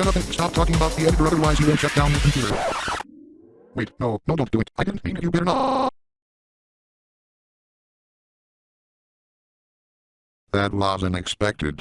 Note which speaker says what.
Speaker 1: Jonathan, stop talking about the editor otherwise you will shut down your computer. Wait, no, no don't do it. I didn't mean it, you better not. That was unexpected.